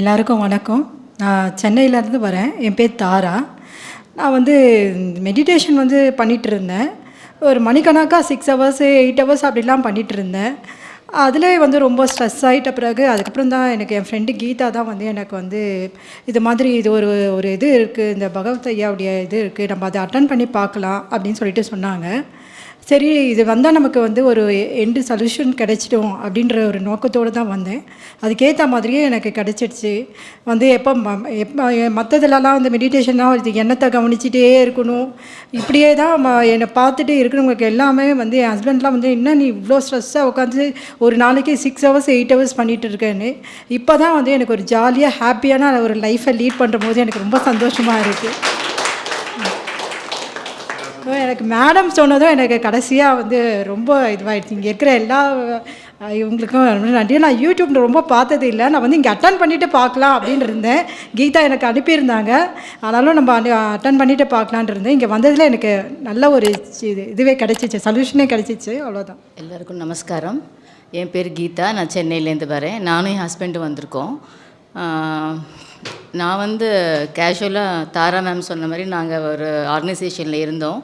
எல்லாருக்கும் வணக்கம். நான் சென்னையிலேருந்து வரேன். என் பேர் தாரா. நான் வந்து மெடிடேஷன் வந்து பண்ணிகிட்டு இருந்தேன் ஒரு மணிக்கணக்காக சிக்ஸ் ஹவர்ஸு எயிட் ஹவர்ஸ் அப்படிலாம் பண்ணிகிட்டு இருந்தேன் அதிலே வந்து ரொம்ப ஸ்ட்ரெஸ் ஆகிட்ட பிறகு அதுக்கப்புறம் தான் எனக்கு என் ஃப்ரெண்டு கீதா தான் வந்து எனக்கு வந்து இது மாதிரி இது ஒரு ஒரு இது இருக்குது இந்த பகவத் ஐயாவுடைய இது இருக்குது நம்ம அதை அட்டன் பண்ணி பார்க்கலாம் அப்படின்னு சொல்லிட்டு சொன்னாங்க. சரி இது வந்தால் நமக்கு வந்து ஒரு எண்டு சொல்யூஷன் கிடைச்சிடும் அப்படின்ற ஒரு நோக்கத்தோடு தான் வந்தேன். அதுக்கேற்ற மாதிரியே எனக்கு கிடச்சிடுச்சு. வந்து எப்போ ம- எப்போ மற்றதுலலாம் வந்து மெடிடேஷன்லாம் இது எண்ணத்தை கவனிச்சிட்டே இருக்கணும். இப்படியே தான் என்னை பார்த்துட்டு இருக்கிறவங்களுக்கு எல்லாமே வந்து என் ஹஸ்பண்ட்லாம் வந்து என்ன நீ இவ்வளோ ஸ்ட்ரெஸ்ஸாக உட்காந்து ஒரு நாளைக்கு சிக்ஸ் ஹவர்ஸ் எயிட் ஹவர்ஸ் பண்ணிகிட்டு இருக்கேன்னு? இப்போ தான் வந்து எனக்கு ஒரு ஜாலியாக ஹாப்பியான ஒரு லைஃப்பை லீட் பண்ணுற போது எனக்கு ரொம்ப சந்தோஷமாக இருக்குது ஸோ எனக்கு மேடம் சொன்னதும் எனக்கு கடைசியாக வந்து ரொம்ப இதுவாகிடுச்சு இங்கே இருக்கிற எல்லா இவங்களுக்கும் ரொம்ப நன்றி. நான் யூடியூப் ரொம்ப பார்த்தது இல்லை. நான் வந்து இங்கே அட்டன் பண்ணிவிட்டு பார்க்கலாம் அப்படின்னு இருந்தேன். கீதா எனக்கு அனுப்பியிருந்தாங்க. ஆனாலும் நம்ம அட்டன் பண்ணிவிட்டு பார்க்கலான் இருந்தேன். இங்கே வந்ததில் எனக்கு நல்ல ஒரு இது இதுவே கிடச்சிச்சு. சொல்யூஷனே கிடச்சிச்சு. அவ்வளோதான் எல்லாருக்கும் நமஸ்காரம். என் பேர் கீதா. நான் சென்னையிலேருந்து வரேன். நானும் என் ஹஸ்பண்டும் வந்திருக்கோம். நான் வந்து கேஷுவலாக தாரா மேம் சொன்ன மாதிரி நாங்கள் ஒரு ஆர்கனைசேஷனில் இருந்தோம்.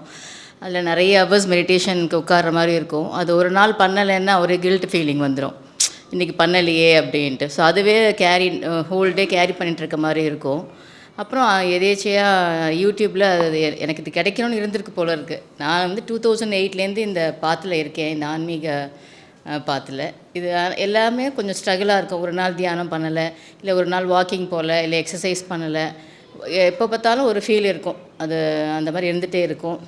அதில் நிறைய ஹவர்ஸ் மெடிடேஷனுக்கு உட்கார்ற மாதிரி இருக்கும். அது ஒரு நாள் பண்ணலைன்னா ஒரு கில்ட் ஃபீலிங் வந்துடும் இன்றைக்கி பண்ணலையே அப்படின்ட்டு. ஸோ அதுவே கேரி ஹோல் டே கேரி பண்ணிட்டு இருக்க மாதிரி இருக்கும். அப்புறம் எதேச்சியாக யூடியூப்பில் அது எனக்கு இது கிடைக்கணும்னு இருந்திருக்கு போல இருக்குது நான் வந்து டூ தௌசண்ட் எயிட்லேருந்து இந்த பாத்தில் இருக்கேன். இந்த ஆன்மீக பாத்தில். இது எல்லாமே கொஞ்சம் ஸ்ட்ரகிளாக இருக்கும். ஒரு நாள் தியானம் பண்ணலை இல்லை ஒரு நாள் வாக்கிங் போகல இல்லை எக்ஸசைஸ் பண்ணலை. எப்போ பார்த்தாலும் ஒரு ஃபீல் இருக்கும். அது அந்த மாதிரி இருந்துகிட்டே இருக்கும்.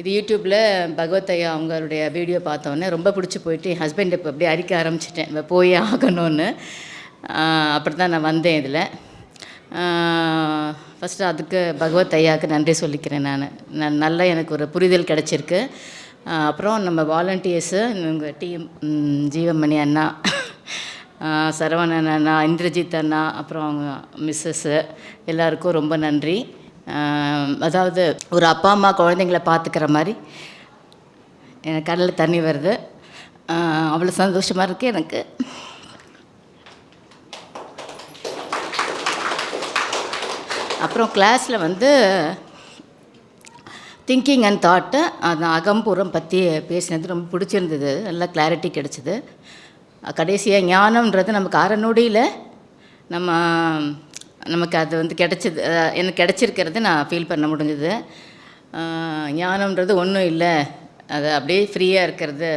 இது யூடியூப்பில் பகவத் ஐயா அவங்களுடைய வீடியோ பார்த்தோன்னே ரொம்ப பிடிச்சி போயிட்டு என் ஹஸ்பண்ட் இப்போ அப்படியே அரிக்க ஆரம்பிச்சிட்டேன். இப்போ போய் ஆகணும்னு. அப்படி தான் நான் வந்தேன் இதில். ஃபஸ்ட்டு அதுக்கு பகவத் ஐயாவுக்கு நன்றி சொல்லிக்கிறேன் நான். நான் நல்லா எனக்கு ஒரு புரிதல் கிடச்சிருக்கு. அப்புறம் நம்ம வாலண்டியர்ஸு எங்கள் டீம் ஜீவமணி அண்ணா சரவணன் அண்ணா இந்திரஜித் அண்ணா அப்புறம் அவங்க மிஸ்ஸஸ்ஸு எல்லாருக்கும் ரொம்ப நன்றி. அதாவது ஒரு அப்பா அம்மா குழந்தைங்கள பார்த்துக்கிற மாதிரி எனக்கு கடலில் தண்ணி வருது. அவ்வளோ சந்தோஷமாக இருக்குது எனக்கு. அப்புறம் கிளாஸில் வந்து திங்கிங் அண்ட் தாட்டை அந்த அகம்புறம் பற்றி பேசினது ரொம்ப பிடிச்சிருந்தது. நல்லா கிளாரிட்டி கிடச்சிது. கடைசியாக ஞானம்ன்றது நமக்கு அறநொடியில் நம்ம நமக்கு அது வந்து கிடச்சிது எனக்கு கிடச்சிருக்கிறது நான் ஃபீல் பண்ண முடிஞ்சது. ஞானம்ன்றது ஒன்றும் இல்லை. அது அப்படியே ஃப்ரீயாக இருக்கிறது.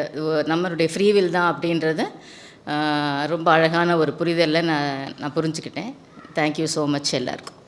நம்மளுடைய ஃப்ரீவில் தான் அப்படின்றது ரொம்ப அழகான ஒரு புரிதலில் நான் நான் புரிஞ்சுக்கிட்டேன். தேங்க்யூ ஸோ மச் எல்லாருக்கும்.